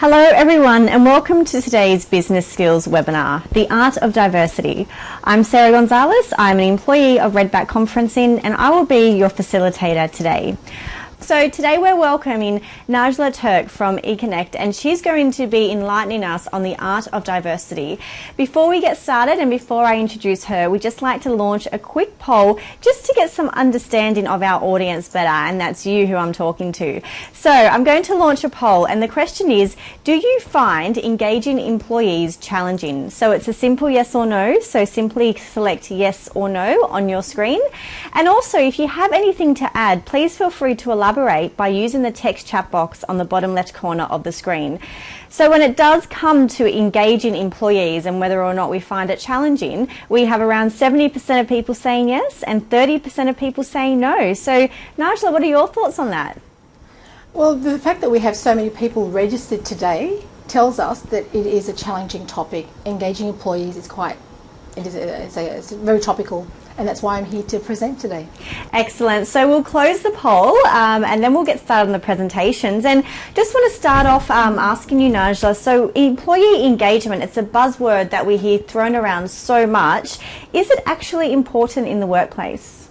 Hello everyone and welcome to today's Business Skills webinar, The Art of Diversity. I'm Sarah Gonzalez, I'm an employee of Redback Conferencing and I will be your facilitator today. So today we're welcoming Najla Turk from eConnect and she's going to be enlightening us on the art of diversity. Before we get started and before I introduce her, we'd just like to launch a quick poll just to get some understanding of our audience better and that's you who I'm talking to. So I'm going to launch a poll and the question is, do you find engaging employees challenging? So it's a simple yes or no, so simply select yes or no on your screen. And also if you have anything to add, please feel free to elaborate collaborate by using the text chat box on the bottom left corner of the screen. So when it does come to engaging employees and whether or not we find it challenging, we have around 70% of people saying yes and 30% of people saying no. So Najla, what are your thoughts on that? Well, the fact that we have so many people registered today tells us that it is a challenging topic. Engaging employees is quite, it is a, it's, a, it's very topical and that's why I'm here to present today. Excellent. So we'll close the poll um, and then we'll get started on the presentations. And just want to start off um, asking you, Najla, so employee engagement, it's a buzzword that we hear thrown around so much. Is it actually important in the workplace?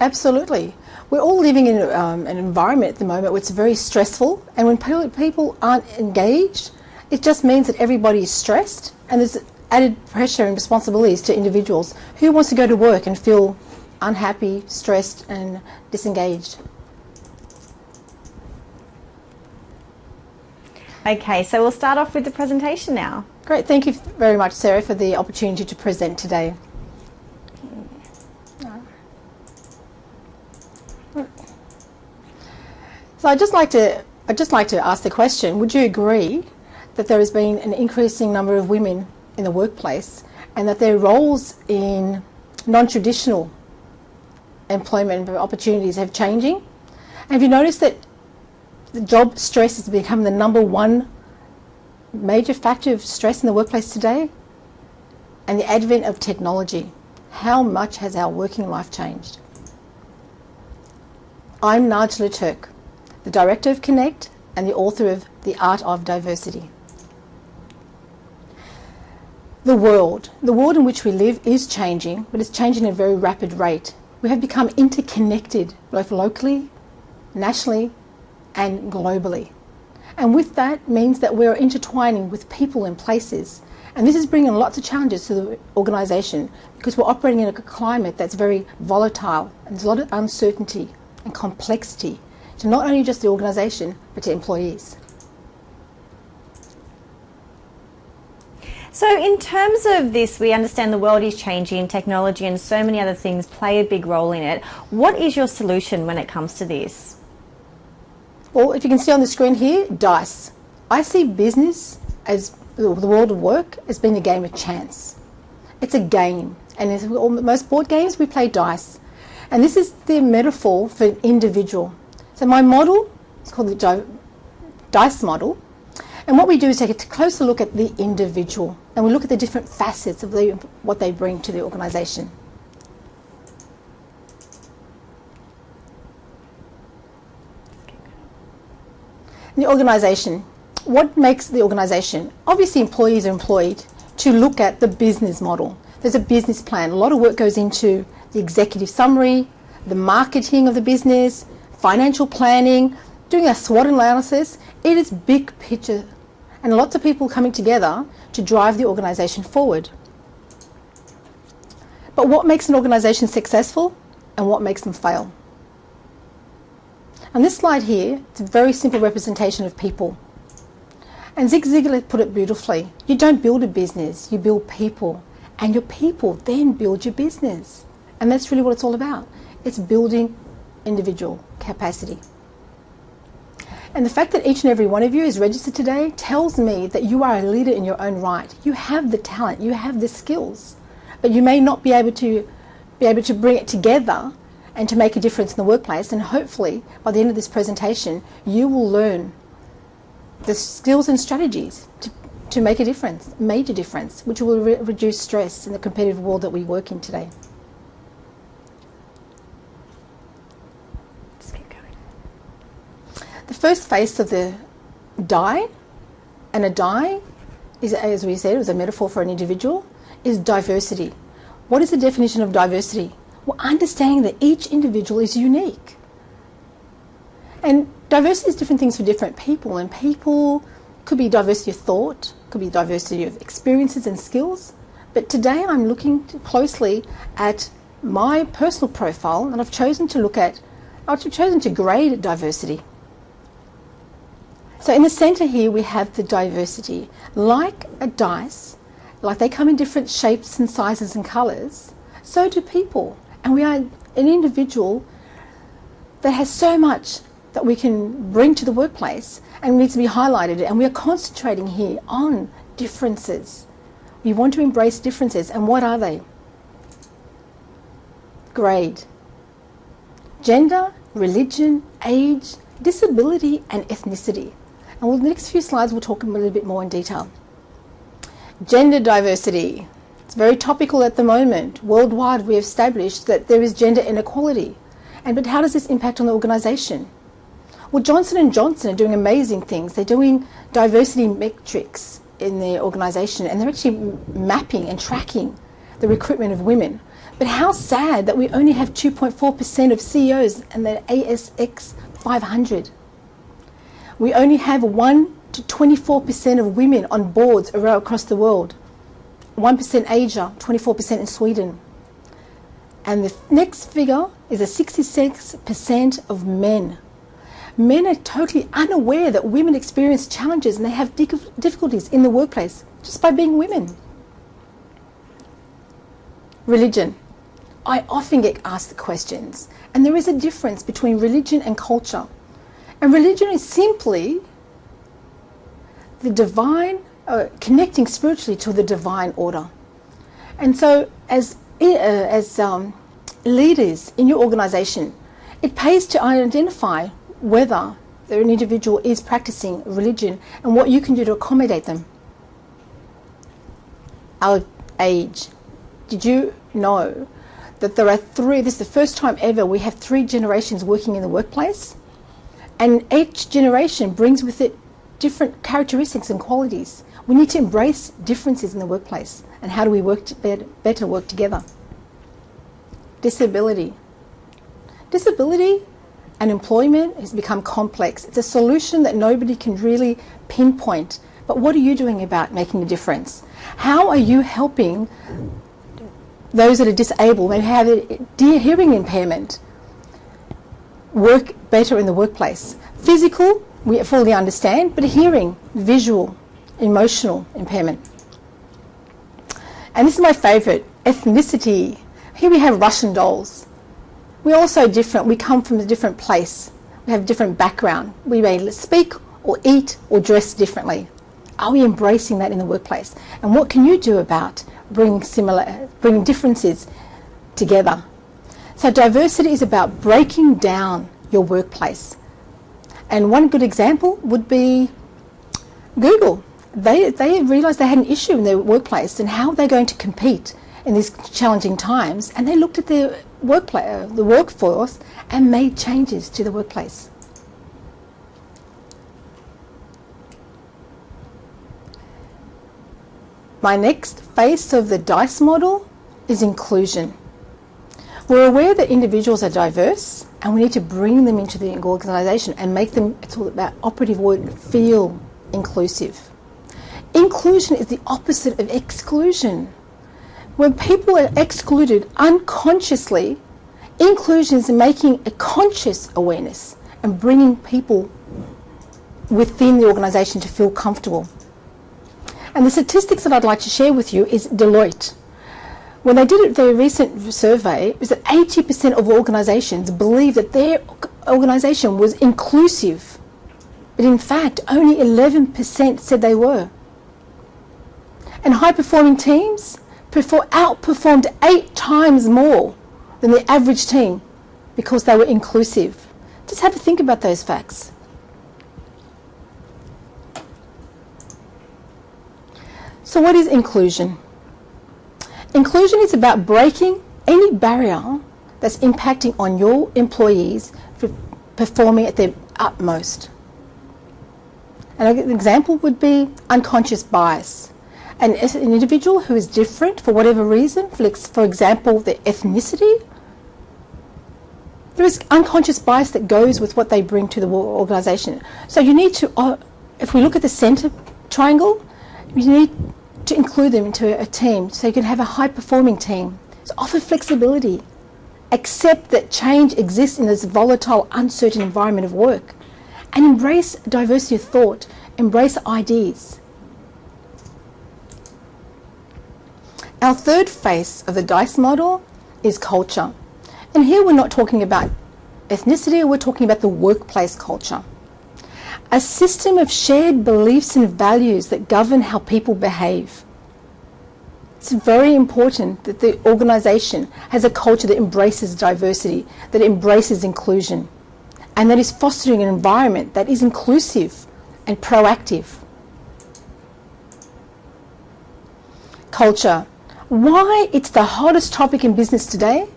Absolutely. We're all living in um, an environment at the moment where it's very stressful and when people aren't engaged, it just means that everybody is stressed and there's added pressure and responsibilities to individuals. Who wants to go to work and feel unhappy, stressed and disengaged? Okay, so we'll start off with the presentation now. Great, thank you very much Sarah for the opportunity to present today. So I'd just like to I'd just like to ask the question, would you agree that there has been an increasing number of women in the workplace and that their roles in non-traditional employment opportunities have changing. Have you noticed that the job stress has become the number one major factor of stress in the workplace today? And the advent of technology. How much has our working life changed? I'm Najla Turk, the Director of Connect and the author of The Art of Diversity. The world, the world in which we live is changing, but it's changing at a very rapid rate. We have become interconnected, both locally, nationally, and globally. And with that means that we're intertwining with people and places. And this is bringing lots of challenges to the organisation because we're operating in a climate that's very volatile and there's a lot of uncertainty and complexity to not only just the organisation but to employees. So in terms of this, we understand the world is changing, technology and so many other things play a big role in it. What is your solution when it comes to this? Well, if you can see on the screen here, dice. I see business as the world of work as being a game of chance. It's a game, and in most board games we play dice. And this is the metaphor for an individual. So my model is called the dice model, and what we do is take a closer look at the individual and we look at the different facets of the, what they bring to the organisation. The organisation. What makes the organisation? Obviously employees are employed to look at the business model. There's a business plan. A lot of work goes into the executive summary, the marketing of the business, financial planning, doing a SWOT analysis. It is big picture and lots of people coming together to drive the organisation forward. But what makes an organisation successful and what makes them fail? On this slide here, it's a very simple representation of people. And Zig Ziglar put it beautifully. You don't build a business, you build people. And your people then build your business. And that's really what it's all about. It's building individual capacity. And the fact that each and every one of you is registered today tells me that you are a leader in your own right. You have the talent, you have the skills, but you may not be able to be able to bring it together and to make a difference in the workplace. And hopefully, by the end of this presentation, you will learn the skills and strategies to, to make a difference, major difference, which will re reduce stress in the competitive world that we work in today. First face of the die and a die is, as we said, it was a metaphor for an individual, is diversity. What is the definition of diversity? Well, understanding that each individual is unique. And diversity is different things for different people, and people could be diversity of thought, could be diversity of experiences and skills. But today I'm looking closely at my personal profile, and I've chosen to look at, I've chosen to grade diversity. So in the center here we have the diversity. Like a dice, like they come in different shapes and sizes and colors, so do people. And we are an individual that has so much that we can bring to the workplace and needs to be highlighted. And we are concentrating here on differences. We want to embrace differences. And what are they? Grade, gender, religion, age, disability, and ethnicity. And the next few slides, we'll talk a little bit more in detail. Gender diversity. It's very topical at the moment. Worldwide, we have established that there is gender inequality. And but how does this impact on the organisation? Well, Johnson Johnson are doing amazing things. They're doing diversity metrics in their organisation, and they're actually mapping and tracking the recruitment of women. But how sad that we only have 2.4% of CEOs in the ASX 500. We only have 1 to 24% of women on boards around across the world. 1% Asia, 24% in Sweden. And the next figure is a 66% of men. Men are totally unaware that women experience challenges and they have difficulties in the workplace just by being women. Religion. I often get asked the questions, and there is a difference between religion and culture. And religion is simply the divine, uh, connecting spiritually to the divine order. And so, as, uh, as um, leaders in your organization, it pays to identify whether an individual is practicing religion and what you can do to accommodate them. Our age. Did you know that there are three, this is the first time ever we have three generations working in the workplace? And each generation brings with it different characteristics and qualities. We need to embrace differences in the workplace. And how do we work better, work together? Disability. Disability and employment has become complex. It's a solution that nobody can really pinpoint. But what are you doing about making a difference? How are you helping those that are disabled, maybe have a hearing impairment, work better in the workplace? Physical, we fully understand, but hearing, visual, emotional impairment. And this is my favourite ethnicity. Here we have Russian dolls. We're also different. We come from a different place. We have different background. We may speak or eat or dress differently. Are we embracing that in the workplace? And what can you do about bringing similar, bringing differences together? So diversity is about breaking down your workplace and one good example would be Google. They, they realised they had an issue in their workplace and how they're going to compete in these challenging times. And they looked at their workplace, uh, the workforce and made changes to the workplace. My next face of the DICE model is inclusion. We're aware that individuals are diverse and we need to bring them into the organisation and make them, it's all about operative word, feel inclusive. Inclusion is the opposite of exclusion. When people are excluded unconsciously, inclusion is making a conscious awareness and bringing people within the organisation to feel comfortable. And the statistics that I'd like to share with you is Deloitte. When they did a very recent survey, it was that 80% of organisations believed that their organisation was inclusive. But in fact, only 11% said they were. And high performing teams outperformed eight times more than the average team because they were inclusive. Just have a think about those facts. So, what is inclusion? Inclusion is about breaking any barrier that's impacting on your employees for performing at their utmost. And an example would be unconscious bias. An, an individual who is different for whatever reason, for, for example, their ethnicity, there is unconscious bias that goes with what they bring to the organisation. So you need to, uh, if we look at the centre triangle, you need to include them into a team so you can have a high performing team. So offer flexibility. Accept that change exists in this volatile, uncertain environment of work. And embrace diversity of thought, embrace ideas. Our third face of the DICE model is culture. And here we're not talking about ethnicity, we're talking about the workplace culture. A system of shared beliefs and values that govern how people behave. It's very important that the organisation has a culture that embraces diversity, that embraces inclusion, and that is fostering an environment that is inclusive and proactive. Culture. Why it's the hottest topic in business today?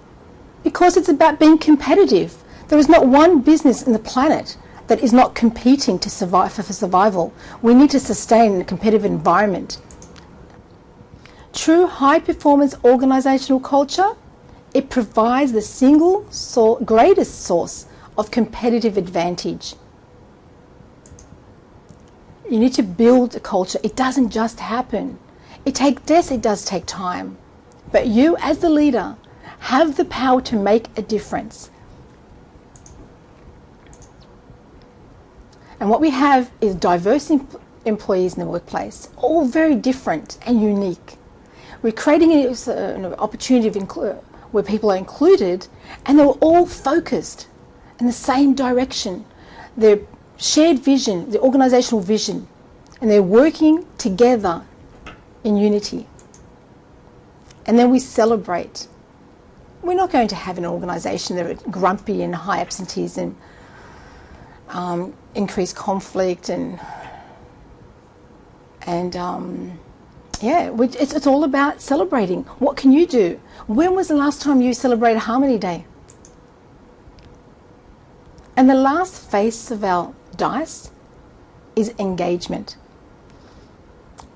because it's about being competitive. There is not one business in the planet that is not competing to survive for survival. We need to sustain a competitive environment. True high performance organisational culture, it provides the single greatest source of competitive advantage. You need to build a culture. It doesn't just happen. It takes yes, it does take time. But you as the leader have the power to make a difference. And what we have is diverse em employees in the workplace, all very different and unique. We're creating an opportunity where people are included and they're all focused in the same direction. Their shared vision, the organisational vision, and they're working together in unity. And then we celebrate we're not going to have an organisation that are grumpy and high absenteeism, um, increased conflict, and and um, yeah, it's, it's all about celebrating. What can you do? When was the last time you celebrated Harmony Day? And the last face of our dice is engagement.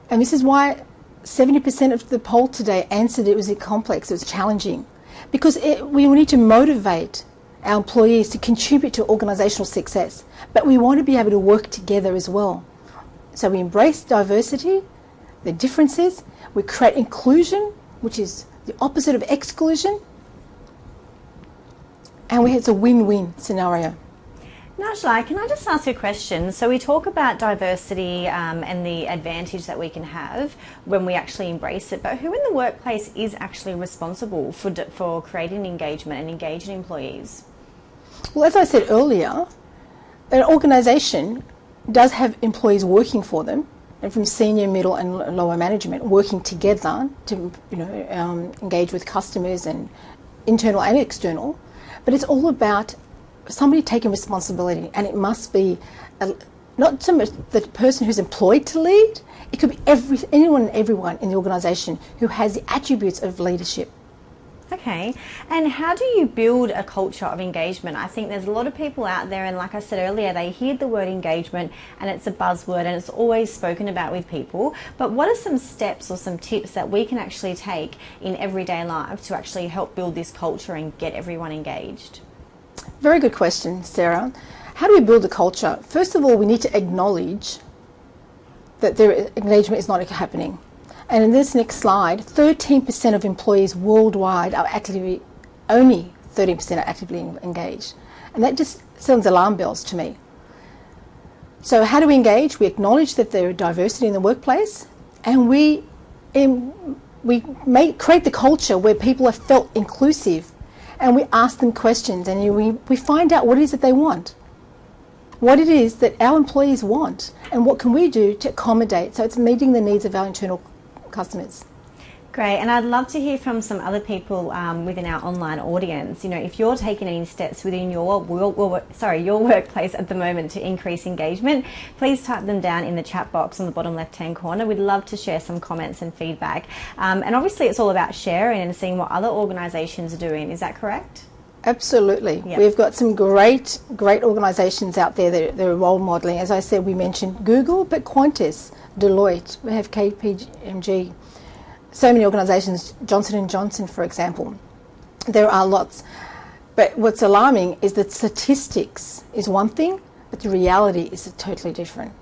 And this is why 70% of the poll today answered it was complex, it was challenging because it, we need to motivate our employees to contribute to organisational success, but we want to be able to work together as well. So we embrace diversity, the differences, we create inclusion, which is the opposite of exclusion, and we, it's a win-win scenario. Najla, can I just ask a question? So we talk about diversity um, and the advantage that we can have when we actually embrace it, but who in the workplace is actually responsible for, for creating engagement and engaging employees? Well, as I said earlier, an organisation does have employees working for them, and from senior, middle, and lower management working together to you know um, engage with customers and internal and external. But it's all about somebody taking responsibility, and it must be a, not so much the person who's employed to lead. It could be every, anyone and everyone in the organisation who has the attributes of leadership. Okay, and how do you build a culture of engagement? I think there's a lot of people out there, and like I said earlier, they hear the word engagement and it's a buzzword and it's always spoken about with people. But what are some steps or some tips that we can actually take in everyday life to actually help build this culture and get everyone engaged? Very good question, Sarah. How do we build a culture? First of all, we need to acknowledge that their engagement is not happening. And in this next slide, 13% of employees worldwide are actively, only 13% are actively engaged. And that just sounds alarm bells to me. So how do we engage? We acknowledge that there is diversity in the workplace and we, in, we make, create the culture where people are felt inclusive and we ask them questions and we, we find out what it is that they want, what it is that our employees want, and what can we do to accommodate so it's meeting the needs of our internal customers. Great, and I'd love to hear from some other people um, within our online audience. You know, if you're taking any steps within your well, sorry your workplace at the moment to increase engagement, please type them down in the chat box on the bottom left-hand corner. We'd love to share some comments and feedback. Um, and obviously, it's all about sharing and seeing what other organisations are doing. Is that correct? Absolutely. Yep. We've got some great, great organisations out there that, that are role modelling. As I said, we mentioned Google, but Qantas, Deloitte, we have KPMG, so many organisations, Johnson & Johnson, for example. There are lots. But what's alarming is that statistics is one thing, but the reality is totally different.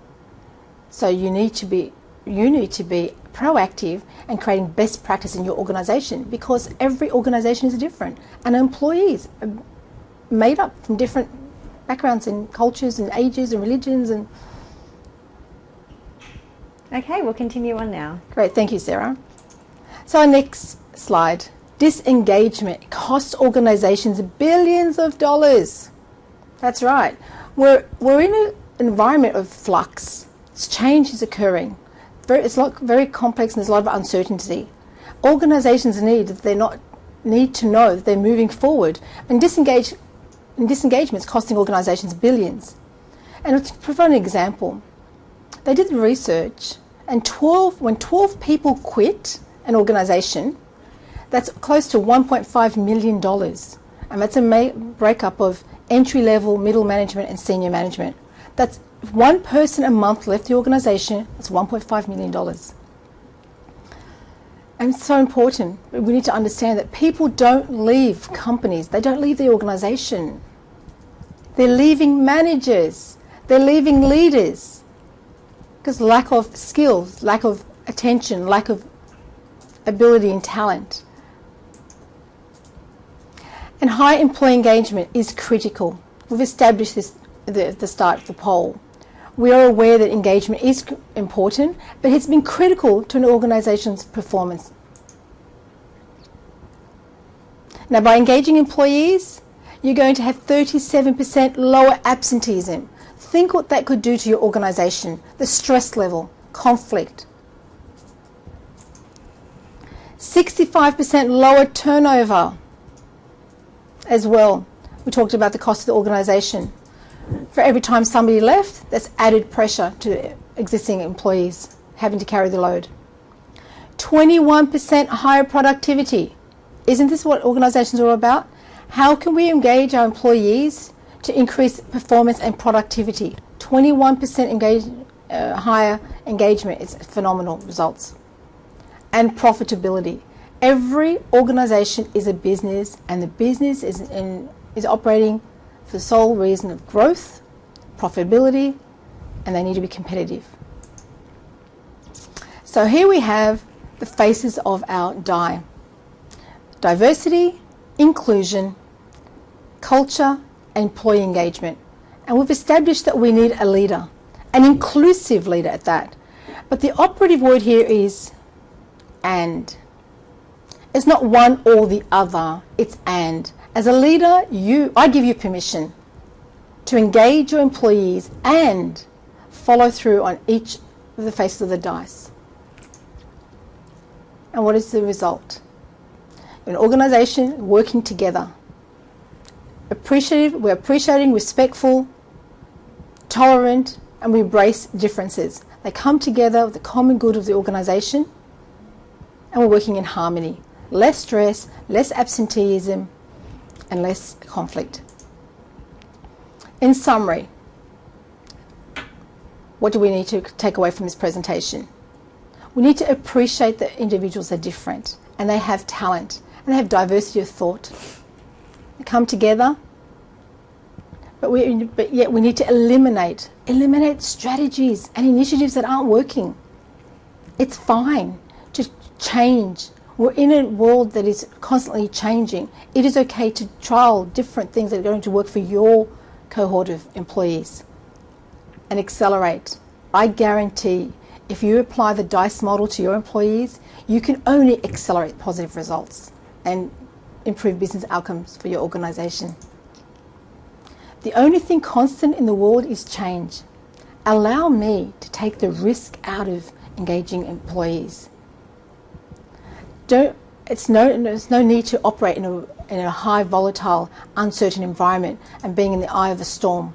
So you need to be you need to be proactive and creating best practice in your organisation because every organisation is different and employees are made up from different backgrounds and cultures and ages and religions and Okay, we'll continue on now. great thank you sarah. So our next slide. Disengagement costs organisations billions of dollars. That's right. We're, we're in an environment of flux. It's change is occurring. It's lot, very complex and there's a lot of uncertainty. Organisations need they're not need to know that they're moving forward, and disengage and disengagement is costing organisations billions. And to provide an example, they did the research, and 12 when 12 people quit an organisation, that's close to 1.5 million dollars, and that's a breakup of entry level, middle management, and senior management. That's if one person a month left the organisation, that's $1.5 million. And it's so important. We need to understand that people don't leave companies, they don't leave the organisation. They're leaving managers, they're leaving leaders because lack of skills, lack of attention, lack of ability and talent. And high employee engagement is critical. We've established this at the, start of the poll we are aware that engagement is important, but it's been critical to an organisation's performance. Now, by engaging employees, you're going to have 37% lower absenteeism. Think what that could do to your organisation, the stress level, conflict. 65% lower turnover as well. We talked about the cost of the organisation for every time somebody left, that's added pressure to existing employees having to carry the load. 21% higher productivity. Isn't this what organisations are all about? How can we engage our employees to increase performance and productivity? 21% engage, uh, higher engagement is phenomenal results. And profitability. Every organisation is a business, and the business is, in, is operating for the sole reason of growth, profitability, and they need to be competitive. So here we have the faces of our DIE diversity, inclusion, culture, employee engagement. And we've established that we need a leader, an inclusive leader at that. But the operative word here is and. It's not one or the other, it's and. As a leader, you, I give you permission to engage your employees and follow through on each of the faces of the dice. And what is the result? An organisation working together. Appreciative, we're appreciating, respectful, tolerant, and we embrace differences. They come together with the common good of the organisation, and we're working in harmony. Less stress, less absenteeism, and less conflict. In summary, what do we need to take away from this presentation? We need to appreciate that individuals are different and they have talent and they have diversity of thought. Come together, but, we, but yet we need to eliminate, eliminate strategies and initiatives that aren't working. It's fine to change we're in a world that is constantly changing. It is okay to trial different things that are going to work for your cohort of employees and accelerate. I guarantee if you apply the DICE model to your employees, you can only accelerate positive results and improve business outcomes for your organisation. The only thing constant in the world is change. Allow me to take the risk out of engaging employees don't it's no there's no need to operate in a in a high volatile uncertain environment and being in the eye of a storm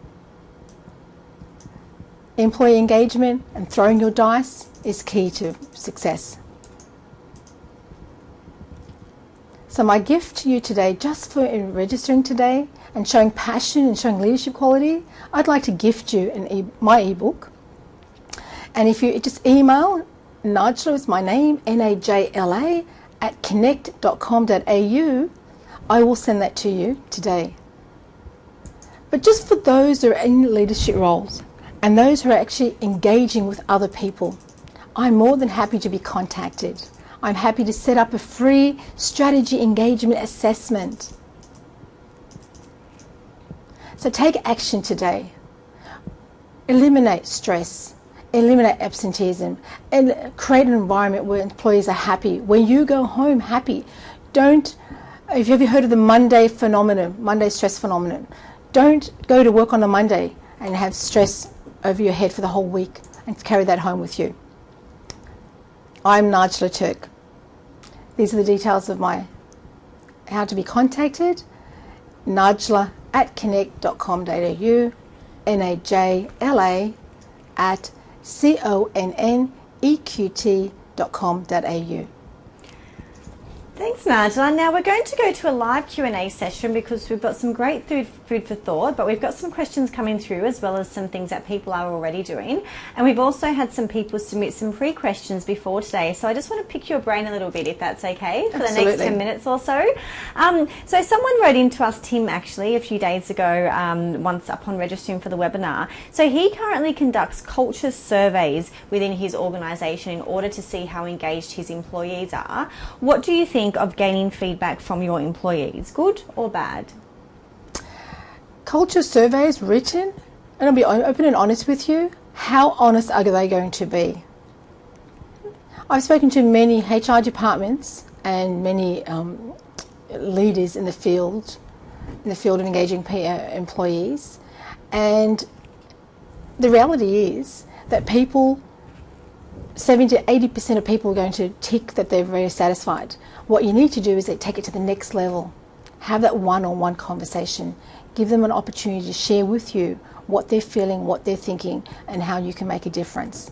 employee engagement and throwing your dice is key to success So, my gift to you today, just for registering today and showing passion and showing leadership quality, I'd like to gift you an e- my ebook. And if you just email Najla, is my name, N A J L A, at connect.com.au, I will send that to you today. But just for those who are in leadership roles and those who are actually engaging with other people, I'm more than happy to be contacted. I'm happy to set up a free strategy engagement assessment. So take action today. Eliminate stress, eliminate absenteeism, and create an environment where employees are happy. When you go home happy, don't. Have you ever heard of the Monday phenomenon, Monday stress phenomenon? Don't go to work on a Monday and have stress over your head for the whole week and carry that home with you. I'm Najla Turk. These are the details of my how to be contacted. Najla at connect.com.au, N A J L A at C Thanks, Najla. Now we're going to go to a live Q&A session because we've got some great food, food for thought, but we've got some questions coming through as well as some things that people are already doing. And we've also had some people submit some pre-questions before today. So I just want to pick your brain a little bit, if that's okay, for Absolutely. the next 10 minutes or so. Um, so someone wrote into us, Tim, actually, a few days ago, um, once upon registering for the webinar. So he currently conducts culture surveys within his organisation in order to see how engaged his employees are. What do you think of gaining feedback from your employees, good or bad? Culture surveys written, and I'll be open and honest with you, how honest are they going to be? I've spoken to many HR departments and many um, leaders in the field, in the field of engaging uh, employees, and the reality is that people 70 to 80% of people are going to tick that they're very satisfied. What you need to do is take it to the next level. Have that one on one conversation. Give them an opportunity to share with you what they're feeling, what they're thinking, and how you can make a difference.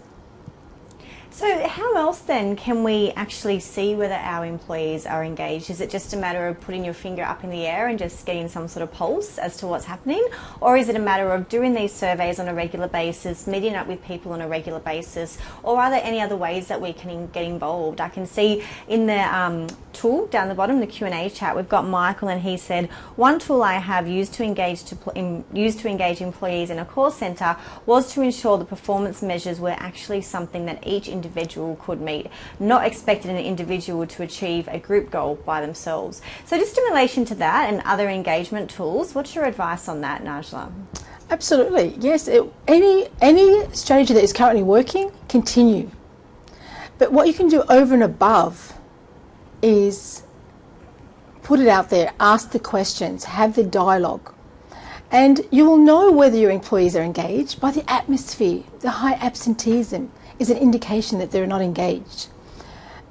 So, how else then can we actually see whether our employees are engaged? Is it just a matter of putting your finger up in the air and just getting some sort of pulse as to what's happening? Or is it a matter of doing these surveys on a regular basis, meeting up with people on a regular basis? Or are there any other ways that we can get involved? I can see in the um, tool down the bottom, the Q&A chat, we've got Michael and he said, one tool I have used to engage to used to engage employees in a call centre was to ensure the performance measures were actually something that each individual individual could meet, not expecting an individual to achieve a group goal by themselves. So, just in relation to that and other engagement tools, what's your advice on that, Najla? Absolutely, yes. It, any any strategy that is currently working, continue. But what you can do over and above is put it out there, ask the questions, have the dialogue. And you will know whether your employees are engaged by the atmosphere, the high absenteeism, is an indication that they're not engaged.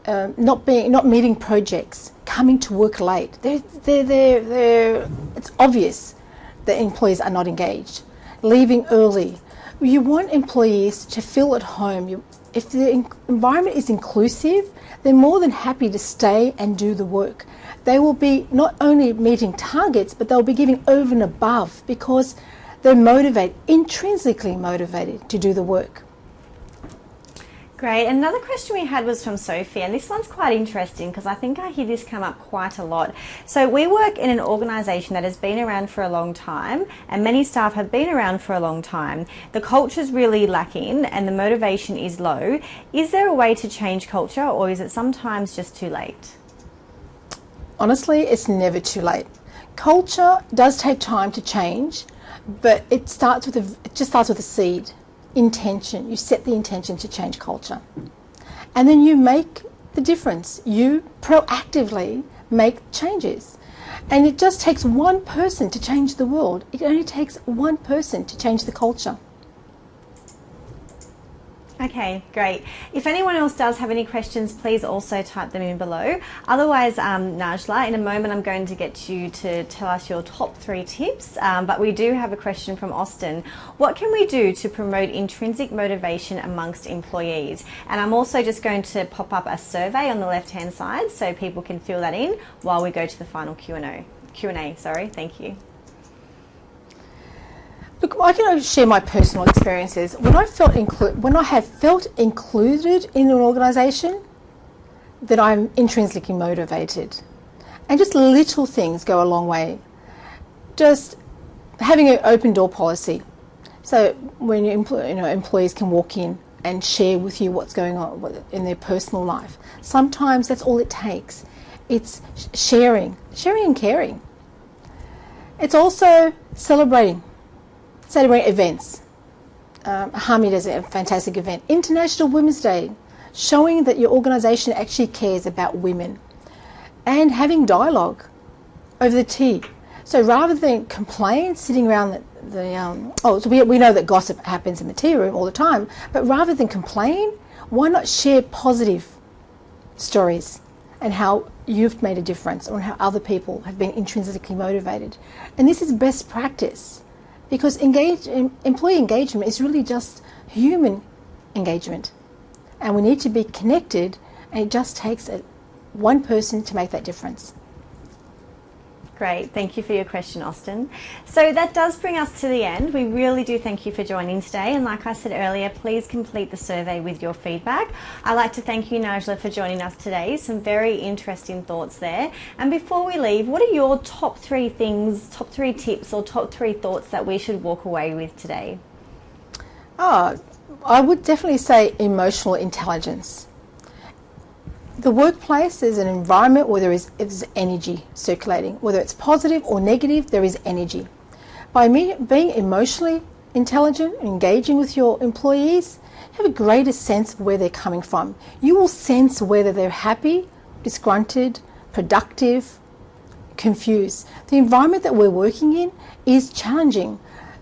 Um, not being, not meeting projects, coming to work late. They're, they're, they're, they're, it's obvious that employees are not engaged. Leaving early. You want employees to feel at home. You, if the environment is inclusive, they're more than happy to stay and do the work. They will be not only meeting targets, but they'll be giving over and above because they're motivated, intrinsically motivated to do the work. Great. Another question we had was from Sophie, and this one's quite interesting because I think I hear this come up quite a lot. So, we work in an organisation that has been around for a long time, and many staff have been around for a long time. The culture is really lacking, and the motivation is low. Is there a way to change culture, or is it sometimes just too late? Honestly, it's never too late. Culture does take time to change, but it starts with a, it just starts with a seed intention. You set the intention to change culture. And then you make the difference. You proactively make changes. And it just takes one person to change the world. It only takes one person to change the culture. Okay, great. If anyone else does have any questions, please also type them in below. Otherwise, um, Najla, in a moment I'm going to get you to tell us your top three tips, um, but we do have a question from Austin. What can we do to promote intrinsic motivation amongst employees? And I'm also just going to pop up a survey on the left-hand side so people can fill that in while we go to the final Q&A. Q&A, sorry, thank you. Look, I can share my personal experiences. When I felt inclu- when I have felt included in an organisation, that I'm intrinsically motivated, and just little things go a long way. Just having an open door policy, so when you, you know employees can walk in and share with you what's going on in their personal life. Sometimes that's all it takes. It's sharing, sharing and caring. It's also celebrating celebrate events. Um, Harmy does a fantastic event. International Women's Day, showing that your organisation actually cares about women. And having dialogue over the tea. So rather than complain, sitting around the, the um, oh, so we, we know that gossip happens in the tea room all the time, but rather than complain, why not share positive stories and how you've made a difference or how other people have been intrinsically motivated? And this is best practice because engage, employee engagement is really just human engagement. And we need to be connected, and it just takes uh, one person to make that difference. Great, thank you for your question, Austin. So that does bring us to the end. We really do thank you for joining today. And like I said earlier, please complete the survey with your feedback. I'd like to thank you, Najla, for joining us today. Some very interesting thoughts there. And before we leave, what are your top three things, top three tips, or top three thoughts that we should walk away with today? Oh, I would definitely say emotional intelligence the workplace is an environment where there is, is energy circulating. Whether it's positive or negative, there is energy. By being emotionally intelligent and engaging with your employees, have a greater sense of where they're coming from. You will sense whether they're happy, disgruntled, productive, confused. The environment that we're working in is challenging.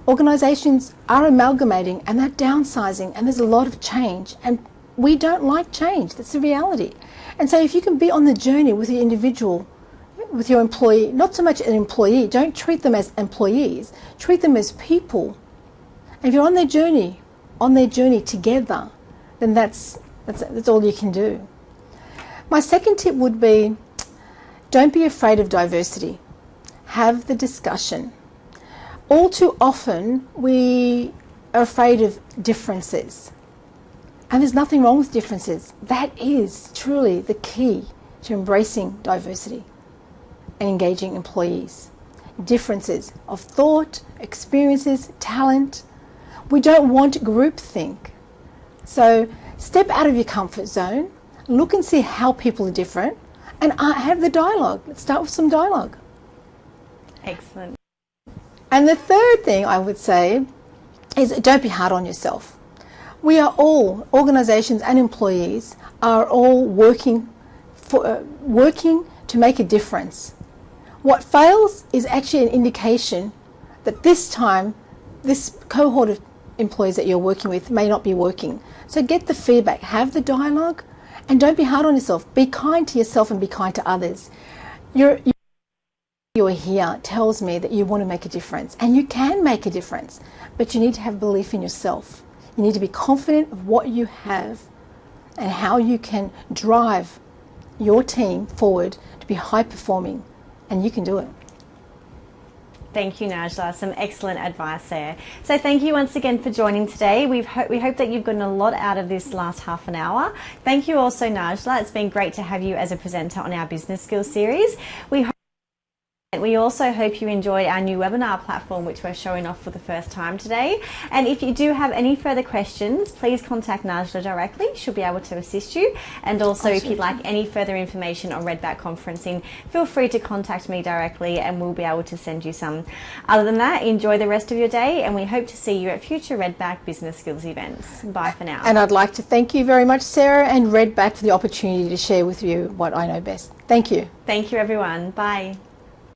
Organisations are amalgamating and they're downsizing and there's a lot of change and we don't like change. That's the reality. And so if you can be on the journey with the individual, with your employee, not so much an employee, don't treat them as employees, treat them as people. And if you're on their journey, on their journey together, then that's, that's, that's all you can do. My second tip would be don't be afraid of diversity. Have the discussion. All too often, we are afraid of differences. And there's nothing wrong with differences. That is truly the key to embracing diversity and engaging employees. Differences of thought, experiences, talent. We don't want groupthink. So step out of your comfort zone, look and see how people are different, and uh, have the dialogue. Let's start with some dialogue. Excellent. And the third thing I would say is don't be hard on yourself we are all, organisations and employees, are all working, for, uh, working to make a difference. What fails is actually an indication that this time, this cohort of employees that you're working with may not be working. So get the feedback, have the dialogue, and don't be hard on yourself. Be kind to yourself and be kind to others. You're, you're here tells me that you want to make a difference, and you can make a difference, but you need to have belief in yourself. You need to be confident of what you have and how you can drive your team forward to be high performing, and you can do it. Thank you, Najla. Some excellent advice there. So thank you once again for joining today. We've ho we hope that you've gotten a lot out of this last half an hour. Thank you also, Najla. It's been great to have you as a presenter on our business skills series. We we also hope you enjoyed our new webinar platform, which we're showing off for the first time today. And if you do have any further questions, please contact Najla directly. She'll be able to assist you. And also, if you'd like any further information on Redback Conferencing, feel free to contact me directly and we'll be able to send you some. Other than that, enjoy the rest of your day and we hope to see you at future Redback Business Skills events. Bye for now. And I'd like to thank you very much, Sarah, and Redback for the opportunity to share with you what I know best. Thank you. Thank you, everyone. Bye.